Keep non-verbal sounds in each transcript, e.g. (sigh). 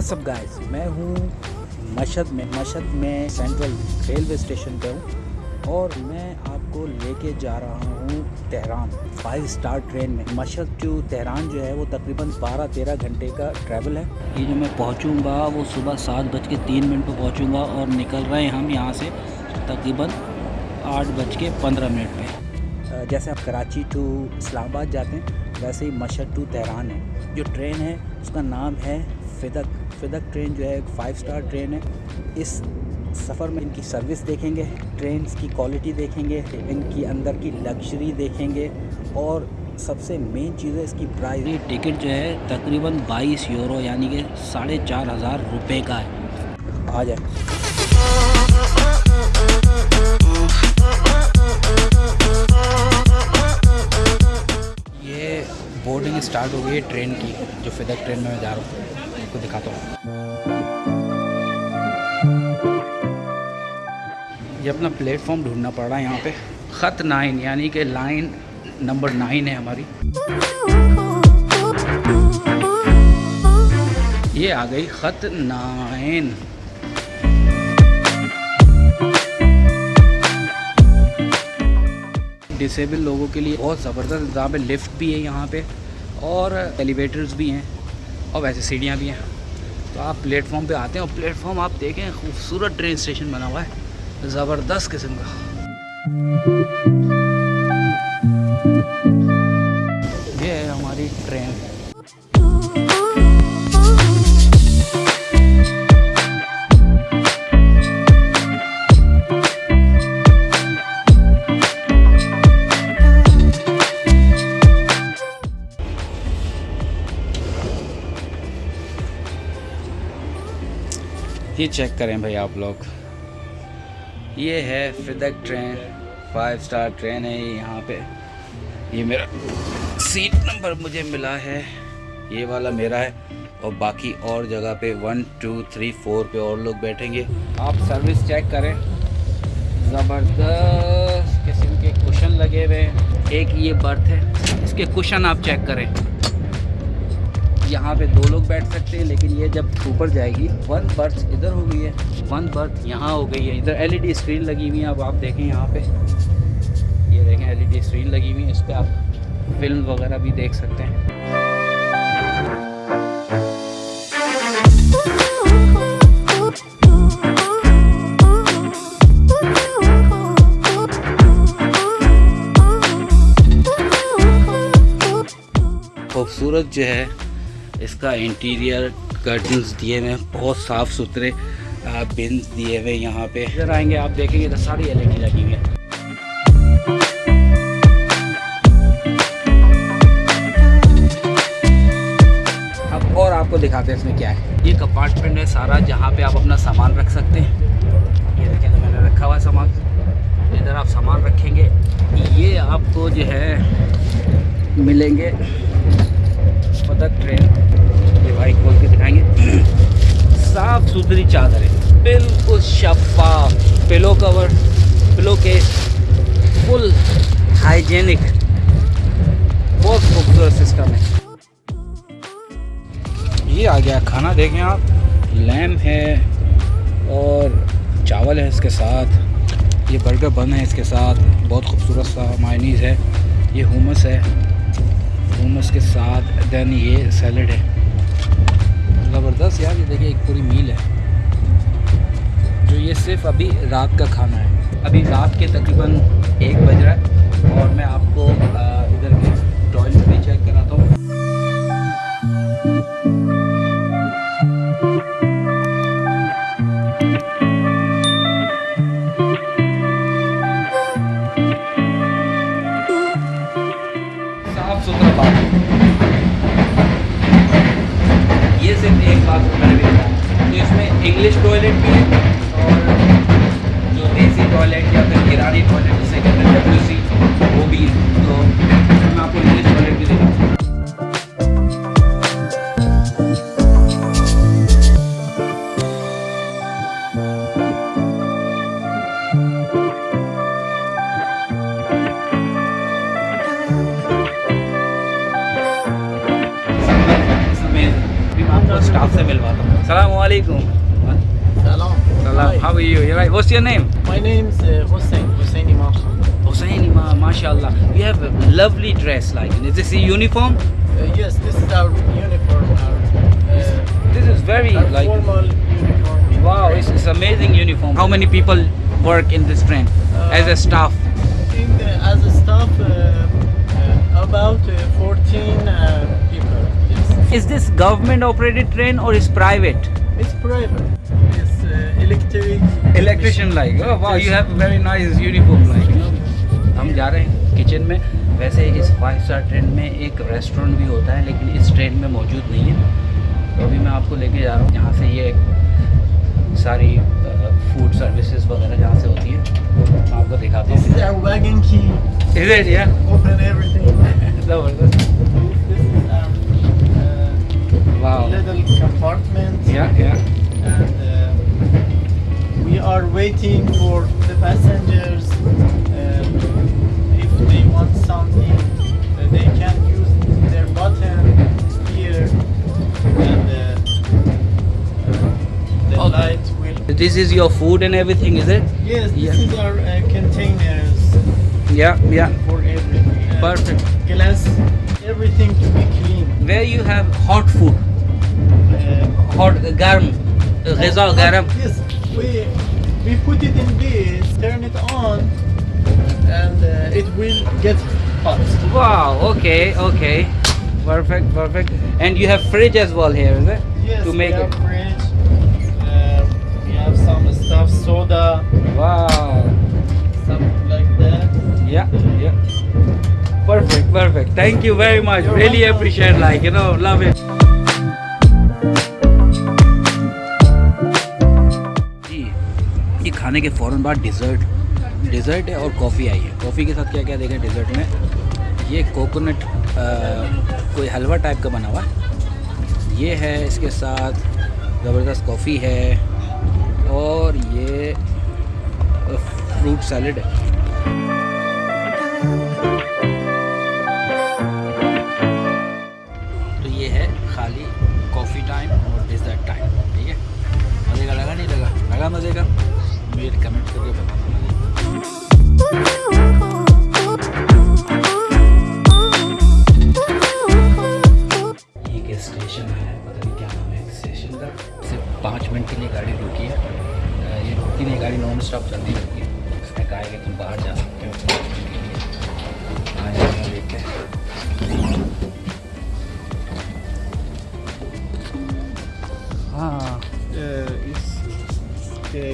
WhatsApp guys मैं हूँ मशद में मशद में सेंट्रल रेलवे स्टेशन पे हूँ और मैं आपको लेके जा रहा हूँ तेहरान फाइव स्टार ट्रेन में। मशद टू तेहरान जो है, वो तकरीबन 12-13 घंटे का ट्रैवल है। ये जो मैं पहुँचूँगा, वो सुबह सात बज के तीन मिनट पर पहुँचूँगा और निकल रहे हैं हम यहाँ से तकरीबन आठ बज के पंद्रह मिनट पे। जैसे आप कराची टू इस्लामाबाद जाते हैं, वैसे ही मशद टू तेहरान है। जो ट्रेन है, उसका नाम है फ़िदक फ़िदक ट्रेन जो है एक फ़ाइव स्टार ट्रेन है। इस सफ़र में इनकी सर्विस देखेंगे ट्रेन की क्वालिटी देखेंगे इनकी अंदर की लग्जरी देखेंगे और सबसे मेन चीज़ है इसकी प्राइस ये टिकट जो है तकरीबन 22 यूरो यानी कि साढ़े चार हज़ार रुपये का है। आ जाए। ये बोर्डिंग स्टार्ट हो गई है ट्रेन की जो फिदक ट्रेन में मैं जा रहा हूँ। आपको दिखाता हूँ ये अपना प्लेटफॉर्म ढूंढना पड़ रहा है यहाँ पे। ख़त नाइन, यानी कि लाइन नंबर नाइन है हमारी। ये आ गई ख़त नाइन। डिसेबल लोगों के लिए बहुत ज़बरदस्त इंतज़ाम है। लिफ्ट भी है यहाँ पे और एलिवेटर्स भी हैं। और वैसे सीढ़ियाँ भी हैं। तो आप प्लेटफॉर्म पे आते हैं और प्लेटफॉर्म आप देखें, खूबसूरत ट्रेन स्टेशन बना हुआ है। ज़बरदस्त किस्म का। ये है हमारी ट्रेन चेक करें भाई आप लोग। ये है फिदक ट्रेन फाइव स्टार ट्रेन है यहाँ पे। ये मेरा सीट नंबर मुझे मिला है। ये वाला मेरा है और बाकी और जगह पे वन टू थ्री फोर पे और लोग बैठेंगे। आप सर्विस चेक करें। ज़बरदस्त किस्म के कुशन लगे हुए हैं। एक ये बर्थ है, इसके कुशन आप चेक करें। यहाँ पे दो लोग बैठ सकते हैं लेकिन ये जब ऊपर जाएगी वन बर्थ इधर हो गई है वन बर्थ यहाँ हो गई है इधर एलईडी स्क्रीन लगी हुई है अब आप देखें यहाँ पे ये देखें एलईडी स्क्रीन लगी हुई है इस पर आप फ़िल्म वगैरह भी देख सकते हैं खूबसूरत जो है इसका इंटीरियर कर्टन्स दिए हुए बहुत साफ़ सुथरे बिन्स दिए हुए यहाँ पे। इधर आएँगे, आप देखेंगे तो सारी एलईडी लगी हुई है। अब और आपको दिखाते हैं इसमें क्या है। ये कंपार्टमेंट है सारा, जहाँ पे आप अपना सामान रख सकते हैं। ये देखें तो मैंने रखा हुआ है सामान। इधर आप सामान रखेंगे। ये आपको जो है, मिलेंगे ट्रेन भाई खोल के दिखाएँगे। साफ़ सुथरी चादर है। बिल्कुल शफाफ पिलो कवर पिलो के फुल हाइजेनिक बहुत खूबसूरत सिस्टम है। ये आ गया खाना, देखें आप। लैम है और चावल है इसके साथ। ये बर्गर बन है इसके साथ। बहुत खूबसूरत सा मायनीज़ है। ये हुमस है। हुमस के साथ देन ये सैलड है। ज़बरदस्त यार, ये देखिए, एक पूरी मील है। जो ये सिर्फ़ अभी रात का खाना है। अभी रात के तकरीबन एक बात मैंने भी बताया तो इसमें इंग्लिश टॉयलेट भी है और जो देसी टॉयलेट या फिर गिरानी टॉयलेट जिसे कहते हैं डब्ल्यू वो भी है। तो मैं आपको इंग्लिश टॉयलेट भी दिखाऊँ स्टाफ से मिलवाता हूँ सलाम वालेकुम Salam. सलाम how are you right what's your name My name is uh, Hussein, Hussein Imam Khan. Hussein ma mashallah you have a lovely dress like is this a uniform Uh, yes, this is our uniform, our, uh, this is very our like formal uniform. wow it's, it's amazing uniform how many people work in this train as a staff In, uh, as a staff, uh, uh, about uh, 14 uh, people. Yes. Is this government operated train or is private? It's private. It's uh, electric. Electrician like वाह you have very nice uniform like हम जा रहे हैं kitchen में। वैसे इस five star train में एक रेस्टोरेंट भी होता है लेकिन इस ट्रेन में मौजूद नहीं है। तो अभी मैं आपको लेके जा रहा हूँ। यहाँ से ये सारी फ़ूड सर्विसेज़ वगैरह जहाँ से होती है आपको दिखाता हूँ। Is (laughs) wow. little compartment. Yeah, yeah. And uh, we are waiting for the passengers. Uh, if they want something, they can use their button here. And uh, the okay. light this is your food and everything, is it? Yes, this yeah. is our uh, containers. Yeah, yeah. For everything. Uh, Perfect. Glass, everything to be clean. Where you have hot food? Hot garam, ghiza garam. Yes, we we put it in this, turn it on, and uh, it will get hot. Wow. Okay. Okay. Perfect. Perfect. And you have fridge as well here, is it? Yes, To make we have it. fridge. Uh, we have some stuff, soda, Wow. something like that. Yeah. Yeah. Perfect. Perfect. Thank you very much. You're really welcome. appreciate. Like you know, love it. खाने के फ़ौरन बाद dessert dessert है और coffee आई है। Coffee के साथ क्या क्या देखें डिज़र्ट में? ये कोकोनट कोई हलवा टाइप का बना हुआ ये है इसके साथ ज़बरदस्त कॉफ़ी है और ये फ्रूट सैलड है। तो ये है खाली कॉफ़ी टाइम और डिज़र्ट टाइम ठीक है? मज़े का लगा? नहीं लगा? लगा मज़े का? मुझे comment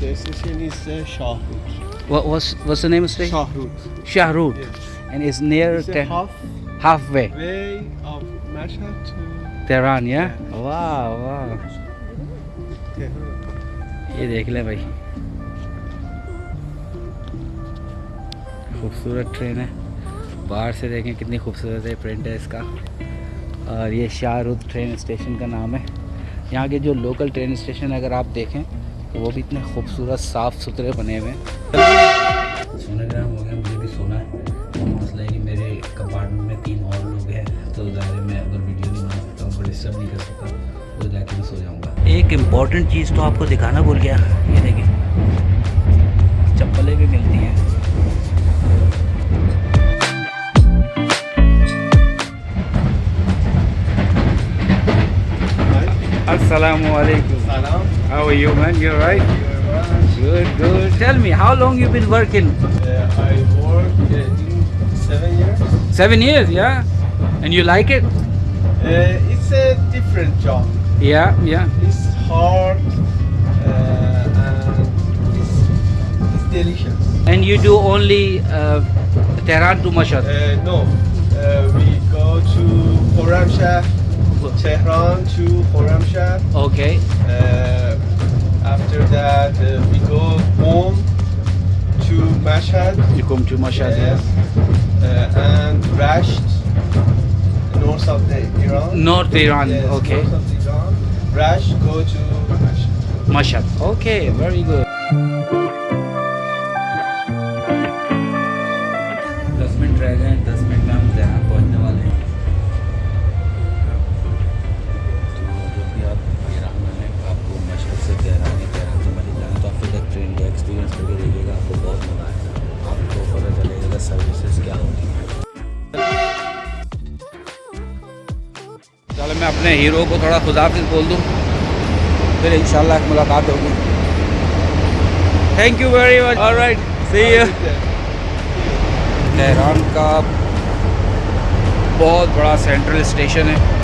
the, the station is uh, Shahrut. What was what's the name of the station? Shahrut. Shahrut. Yes. And it's near It's Te- half halfway. way of Mashhad to Tehran, yeah? Yeah. Wow, wow. ये देख ले भाई खूबसूरत train है बाहर से देखें कितनी खूबसूरत है प्रिंट है इसका और ये शाहरुख ट्रेन स्टेशन का नाम है यहाँ के जो लोकल ट्रेन स्टेशन अगर आप देखें तो वो भी इतने खूबसूरत साफ़ सुथरे बने हुए हैं सोनोग्राम हो गया मुझे भी सोना है मसला है कि मेरे कंपार्टमेंट में तीन और लोग हैं तो ज़ाहिर मैं अगर वीडियो नहीं बना सकता हूँ डिस्टर्ब नहीं कर सकता तो जाके मैं सो जाऊँगा एक इंपॉर्टेंट चीज़ तो आपको दिखाना भूल गया ये देखिए चप्पलें भी मिलती हैं Assalamu alaikum. Salam. How are you, man? You alright? Thank you very much. Good, good. Tell me, how long you been working? Uh, I worked uh, seven years. Seven years, yeah. And you like it? Uh, it's a different job. Yeah, yeah. It's hard uh, and it's, it's delicious. And you do only uh, Tehran to Mashhad. Uh, no, uh, we go to Khorramshahr, Tehran to Khorramshahr. Okay. After that, uh, we go home to Mashhad. You come to Mashhad. Yes. Uh, and Rasht, north of the Iran. North Iran. Yes, Okay. North of Iran. Rasht, go to Mashhad. Mashhad. Okay, very good. अपने hero को थोड़ा खुदाफिज बोल दूँ। फिर इंशाल्लाह मुलाकात होगी। Thank you very much alright सी है तेहरान का बहुत बड़ा सेंट्रल स्टेशन है।